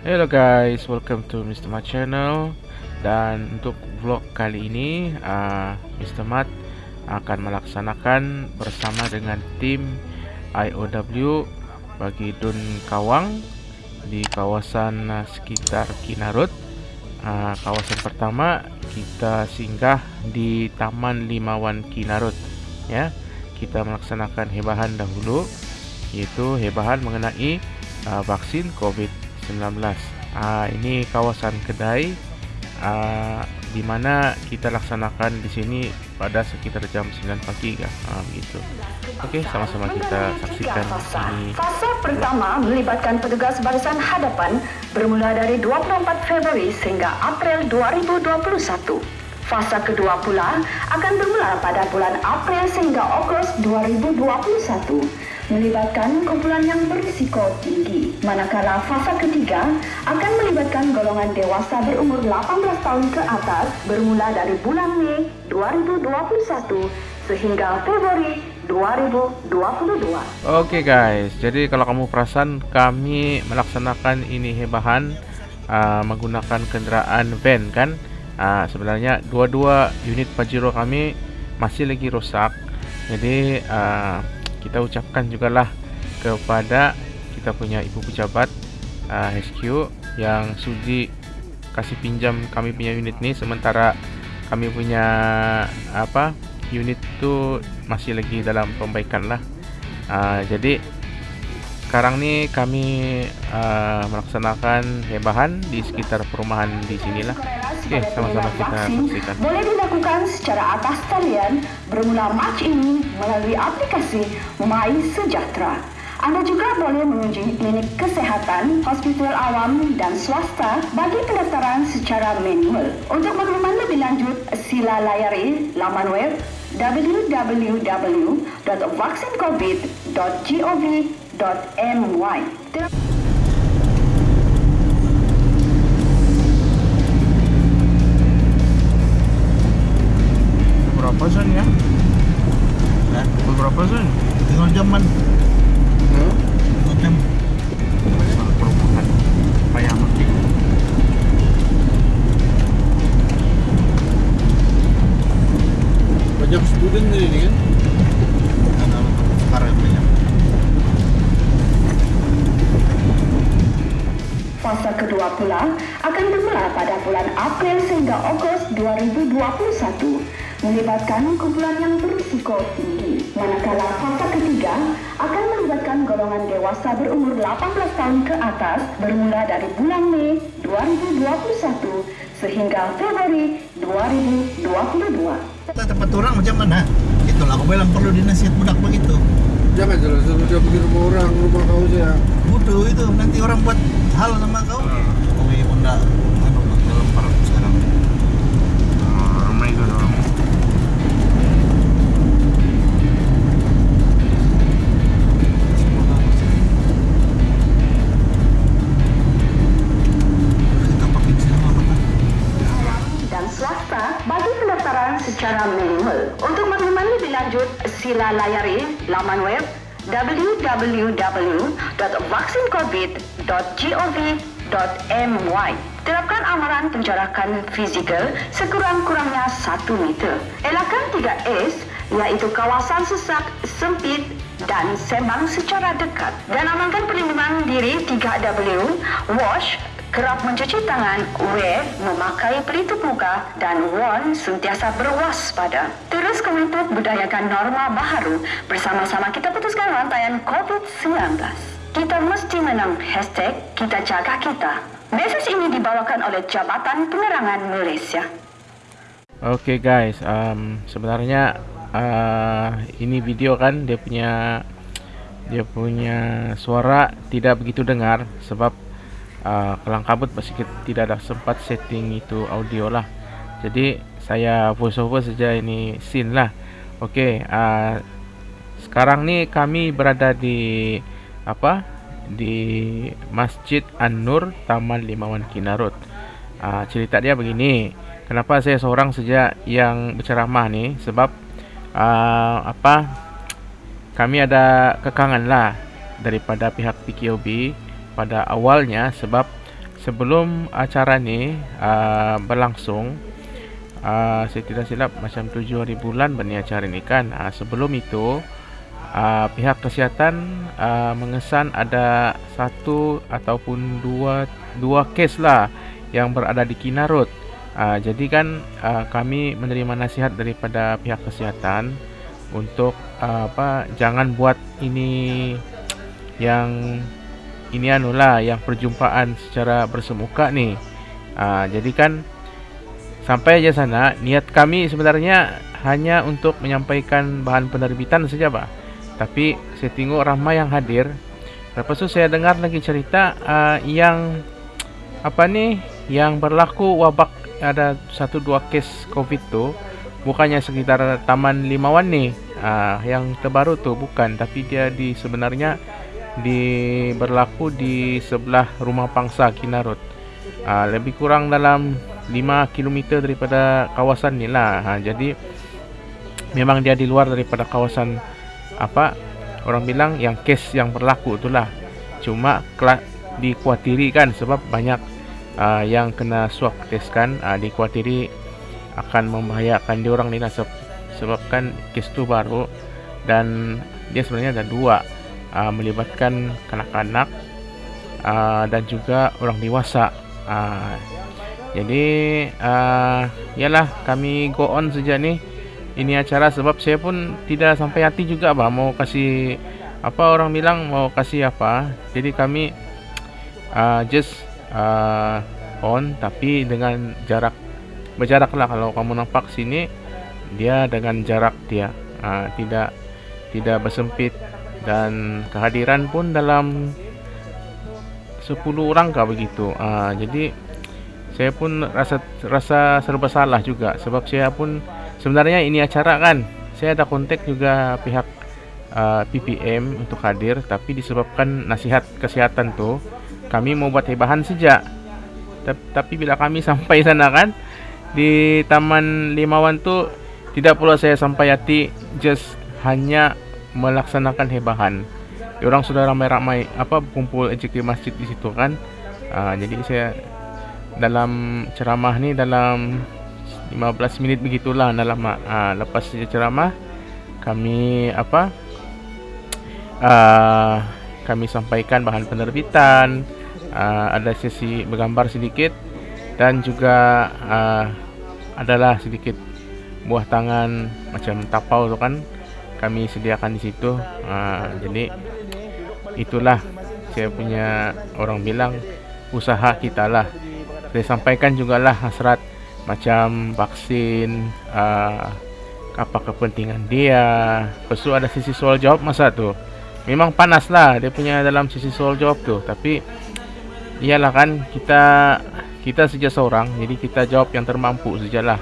Hello guys, welcome to Mr. Mat channel Dan untuk vlog kali ini uh, Mr. Mat akan melaksanakan bersama dengan tim IOW Bagi Dun Kawang Di kawasan uh, sekitar Kinarut uh, Kawasan pertama kita singgah di Taman Limawan Kinarut Ya, Kita melaksanakan hebahan dahulu Iaitu hebahan mengenai uh, vaksin COVID-19 19 uh, ini kawasan kedai uh, di mana kita laksanakan di sini pada sekitar jam 9 pagi kan uh, begitu. Okey sama-sama kita saksikan ini fasa pertama melibatkan petugas barisan hadapan bermula dari 24 Februari sehingga April 2021 Fasa kedua pula akan bermula pada bulan April sehingga Ogos 2021 melibatkan kumpulan yang berisiko tinggi. Manakala fasa ketiga akan melibatkan golongan dewasa berumur 18 tahun ke atas bermula dari bulan Mei 2021 sehingga Februari 2022. Oke okay guys, jadi kalau kamu perasan kami melaksanakan ini hebahan uh, menggunakan kenderaan van kan? Uh, sebenarnya dua-dua unit Pajero kami masih lagi rosak. Jadi uh, kita ucapkan juga lah kepada kita punya ibu pejabat uh, HQ yang sudi kasih pinjam kami punya unit ni sementara kami punya apa unit tu masih lagi dalam pembaikan lah uh, jadi sekarang ni kami uh, melaksanakan hebahan di sekitar perumahan di sinilah. Okey, sama-sama kita saksikan. Boleh dilakukan secara atas talian bermula Mac ini melalui aplikasi My Sejahtera. Anda juga boleh mengunjungi klinik kesehatan, hospital awam dan swasta bagi pendaftaran secara manual. Untuk makluman lebih lanjut, sila layari laman web www.vaksincovid.gov.my ke-20 akan bermula pada bulan April sehingga Ogos 2021 melibatkan kumpulan yang berisiko tinggi. Manakala fase ketiga akan melibatkan golongan dewasa berumur 18 tahun ke atas bermula dari bulan Mei 2021 sehingga Februari 2022. Tempat orang macam mana? Itulah aku bilang perlu dinasihat budak begitu. Jangan jelas suruh dia pergi rumah orang, rumah kau saja. Bodoh itu nanti orang buat hal sama kau. Jokowi pun dah anu lanjut, sila layari laman web www.vaksincovid.gov.my Terapkan amaran penjarakan fizikal sekurang-kurangnya 1 meter. Elakkan 3S iaitu kawasan sesak, sempit dan sembang secara dekat. Dan amalkan perlindungan diri 3W, wash, kerap mencuci tangan, wear, memakai pelitup muka dan warn sentiasa berwaspada. Terus komited budayakan norma baharu bersama-sama kita putuskan rantaian COVID-19. Kita mesti menang hashtag kita jaga kita. Mesej ini dibawakan oleh Jabatan Penerangan Malaysia. Okay guys, um, sebenarnya uh, ini video kan dia punya dia punya suara tidak begitu dengar sebab uh, kelang kabut masih tidak ada sempat setting itu audio lah. Jadi saya voice over saja ini scene lah. Oke, okay, uh, sekarang ni kami berada di apa? di Masjid An-Nur Taman Limawan Kinarut. Uh, cerita dia begini. Kenapa saya seorang saja yang berceramah ni? Sebab uh, apa? Kami ada kekangan lah daripada pihak PKOB pada awalnya sebab sebelum acara ni uh, berlangsung uh, saya tidak silap macam 7 hari bulan bani acara ni kan. Uh, sebelum itu uh, pihak kesihatan uh, mengesan ada satu ataupun dua dua kes lah yang berada di Kinarut. Uh, jadi kan uh, kami menerima nasihat daripada pihak kesihatan untuk uh, apa jangan buat ini yang ini anulah yang perjumpaan secara bersemuka ni. Uh, jadi kan sampai aja sana niat kami sebenarnya hanya untuk menyampaikan bahan penerbitan saja, Pak. Tapi saya tengok ramai yang hadir. Lepas tu saya dengar lagi cerita uh, yang apa ni yang berlaku wabak ada satu dua kes COVID tu bukannya sekitar Taman Limawan ni uh, yang terbaru tu bukan tapi dia di sebenarnya di berlaku di sebelah rumah pangsa Kinarut. Uh, lebih kurang dalam 5 km daripada kawasan ni lah. Uh, jadi memang dia di luar daripada kawasan apa orang bilang yang kes yang berlaku itulah cuma dikuatiri kan sebab banyak uh, yang kena swab test kan. Uh, dikuatiri akan membahayakan dia orang ni lah sebab kan kes tu baru dan dia sebenarnya ada dua uh, melibatkan kanak-kanak uh, dan juga orang dewasa. Uh, jadi uh, yalah kami go on saja ni. Ini acara sebab saya pun tidak sampai hati juga bah mau kasih apa orang bilang mau kasih apa. Jadi kami uh, just uh, on tapi dengan jarak berjarak lah. Kalau kamu nampak sini dia dengan jarak dia. Uh, tidak tidak bersempit dan kehadiran pun dalam 10 orang kah begitu? Uh, jadi saya pun rasa rasa serba salah juga. Sebab saya pun sebenarnya ini acara kan saya ada kontak juga pihak uh, PPM untuk hadir. Tapi disebabkan nasihat kesihatan tu kami mau buat hebahan saja tapi bila kami sampai sana kan di Taman Limawan tu tidak pula saya sampai hati just hanya melaksanakan hebahan. Orang sudah ramai-ramai apa kumpul di masjid di situ kan. Uh, jadi saya dalam ceramah ni dalam 15 minit begitulah dalam uh, lepas ceramah kami apa uh, kami sampaikan bahan penerbitan uh, ada sesi bergambar sedikit dan juga uh, adalah sedikit buah tangan macam tapau tu kan kami sediakan di situ. Uh, jadi itulah saya punya orang bilang usaha kita lah. Saya sampaikan juga lah hasrat macam vaksin uh, apa kepentingan dia. Tu ada sisi soal jawab masa tu. Memang panas lah dia punya dalam sisi soal jawab tu tapi iyalah kan kita kita saja seorang jadi kita jawab yang termampu sajalah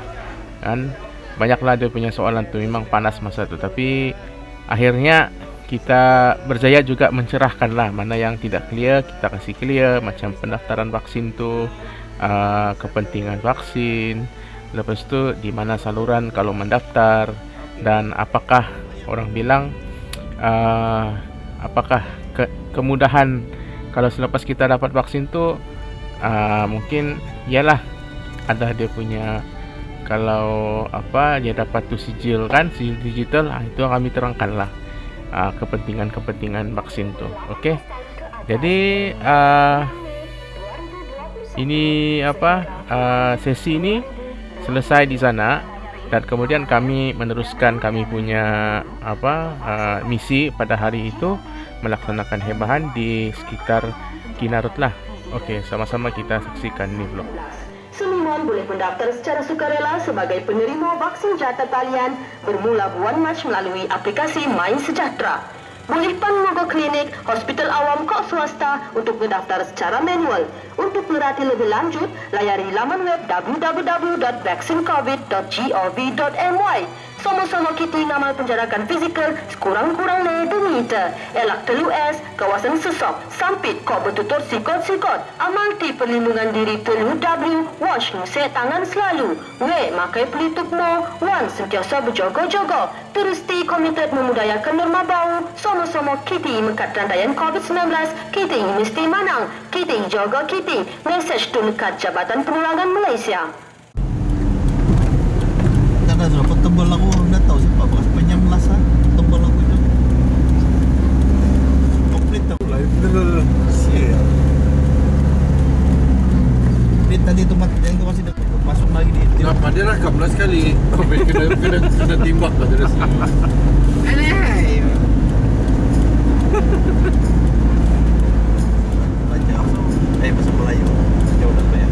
kan banyaklah dia punya soalan tu memang panas masa tu. Tapi akhirnya kita berjaya juga mencerahkan lah mana yang tidak clear kita kasih clear macam pendaftaran vaksin tu uh, kepentingan vaksin. Lepas tu di mana saluran kalau mendaftar dan apakah orang bilang uh, apakah ke kemudahan kalau selepas kita dapat vaksin tu uh, mungkin ialah ada dia punya kalau apa dia dapat tu sijil kan sijil digital ah, itu kami terangkan lah. Uh, kepentingan-kepentingan vaksin tu okey jadi uh, ini apa uh, sesi ini selesai di sana. Dan kemudian kami meneruskan kami punya apa uh, misi pada hari itu melaksanakan hebahan di sekitar Kinarut lah. Okey, sama-sama kita saksikan ni vlog. Seniman boleh mendaftar secara sukarela sebagai penerima vaksin jata talian bermula bulan Mac melalui aplikasi Main Sejahtera. Boleh pun menunggu klinik, hospital awam kok swasta untuk mendaftar secara manual. Untuk merhati lebih lanjut, layari laman web www.vaccinecovid.gov.my. Sama-sama kita ngamal penjarakan fizikal sekurang-kurangnya 2 meter. Elak telu S, kawasan sesok, sampit, kau bertutur sikot-sikot. Amal ti perlindungan diri telu W, wash ngusik tangan selalu. W, makai pelitup mo. One, sentiasa berjogo-jogo. Terus ti komited memudayakan norma bau. Sama-sama kita mekat rantaian COVID-19. Kita mesti menang. Kita jaga kita. Mesej tu dekat Jabatan Penerangan Malaysia. Tebal aku Dah tahu siapa Bekas penyamlas lah Tebal aku itu Komplit tau bener. Sial Ini tadi tu mat- yang tu masih dekat Masuk lagi di di- Kenapa dia rakam lah sekali? Habis kena, kena, kena timbak lah sini. Baca Eh bahasa Melayu Jauh dah bayar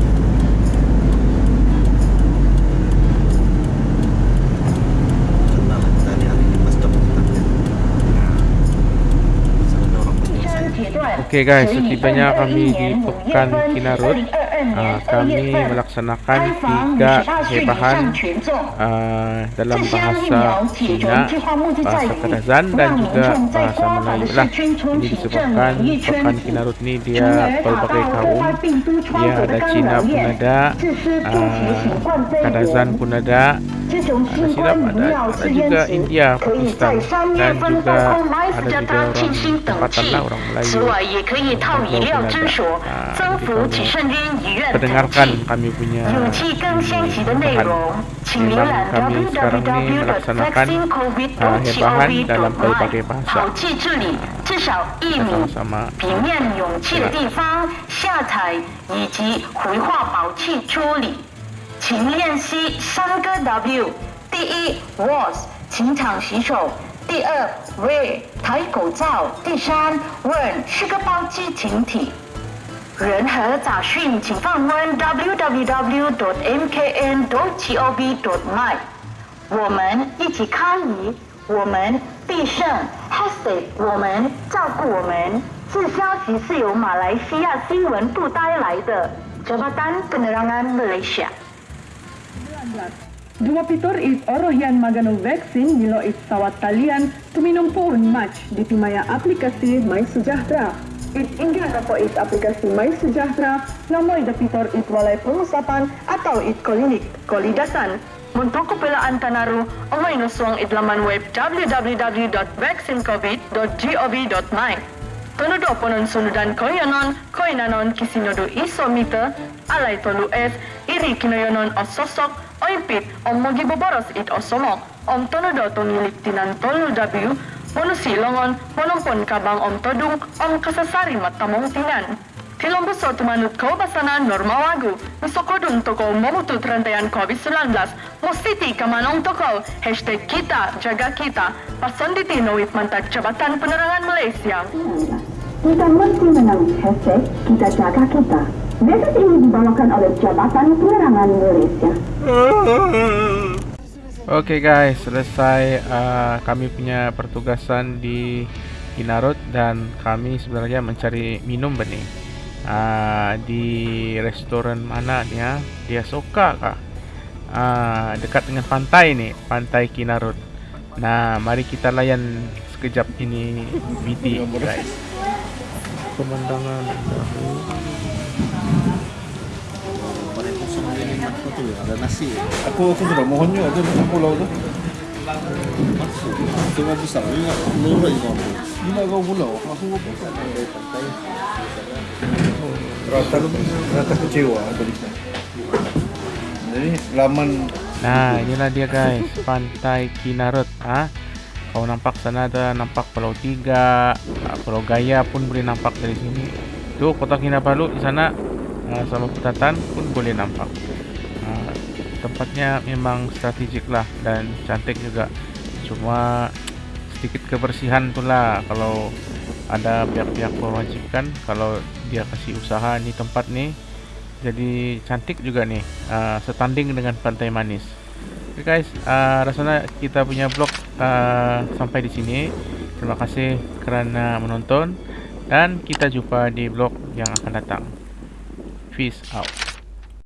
Kenal lah kita ni hari ni Pas stop kita Pasal ada orang berdosa Okey guys, setibanya kami di Pekan Kinarut, uh, kami melaksanakan tiga hebahan uh, dalam bahasa Cina, bahasa Kadazan dan juga bahasa Melayu lah. Ini disebabkan Pekan Kinarut ni dia pelbagai kaum. Dia ada Cina pun ada, uh, Kadazan pun ada, 这种新冠疫苗试验可以在三月份到空 MERS 进行等记，此外也可以套饮料之所，增幅起身边医院等级。勇气更先级的内容。请浏览 www.vaccinecovid.gov.mh 好记这里，至少一米平面勇气的地方下载以及回话保气处理。请练习三个 W。第一，was，请常洗手；第二，wear，戴口罩；第三，warn，是个包机群体。任何杂讯，请访问 www.mkn.gov.my。我们一起抗疫，我们必胜。Hashtag 我们照顾我们。这消息是由马来西亚新闻部带来的。Jabatan Penerangan Malaysia。Dua pitor it orohian magano vaksin nilo it sawat talian tuminum pohon match di timaya aplikasi My Sejahtera. It inggah kapo it aplikasi My Sejahtera lamoy da pitor it walay pengusapan atau it klinik kolidasan. Untuk kepelaan Tanaru, ongay nuswang idlaman web www.vaccinecovid.gov.my. Tonodo ponon sunudan koyanon, koinanon kisinodo isomita, alay tolu es, iri kinoyonon o sosok, oimpit, om mogi boboros it osomok, om tonodo tonilik tinan tolu w, monusi longon, kabang om todung, om kasasari matamong tinan. Tilong buso tumanut kau basana normal lagu. Misokodun toko memutut rantaian COVID-19. Mostiti kamanong toko. Hashtag kita, jaga kita. Pasonditi noit mantak Jabatan Penerangan Malaysia. Kita mesti menang hashtag kita jaga kita. Message ini dibawakan oleh Jabatan Penerangan Malaysia. Oke guys, selesai uh, kami punya pertugasan di Kinarut dan kami sebenarnya mencari minum benih. Uh, di restoran mana dia? Dia Soka kah? Uh, dekat dengan pantai ni, pantai Kinarut. Nah, mari kita layan sekejap ini video guys. Pemandangan Pada kosong dia ni apa tu Ada nasi Aku aku sudah mohon juga tu macam pulau tu. Tengah besar ni lurus kau. Lima kau pulau. Aku kan dari pantai. Rata kecewa tulisnya. Jadi laman Nah, inilah dia guys, pantai Kinarut. Ah, kau nampak sana ada nampak Pulau Tiga, ah, Pulau Gaya pun boleh nampak dari sini. Tuh kota Kinabalu di sana ah, sama Putatan pun boleh nampak. Ah, tempatnya memang strategik lah dan cantik juga. Cuma sedikit kebersihan tu lah. Kalau ada pihak-pihak mewajibkan kalau dia kasih usaha ni tempat ni jadi cantik juga nih uh, setanding dengan pantai manis. Oke okay guys uh, rasanya kita punya vlog uh, sampai di sini. Terima kasih kerana menonton dan kita jumpa di vlog yang akan datang. Peace out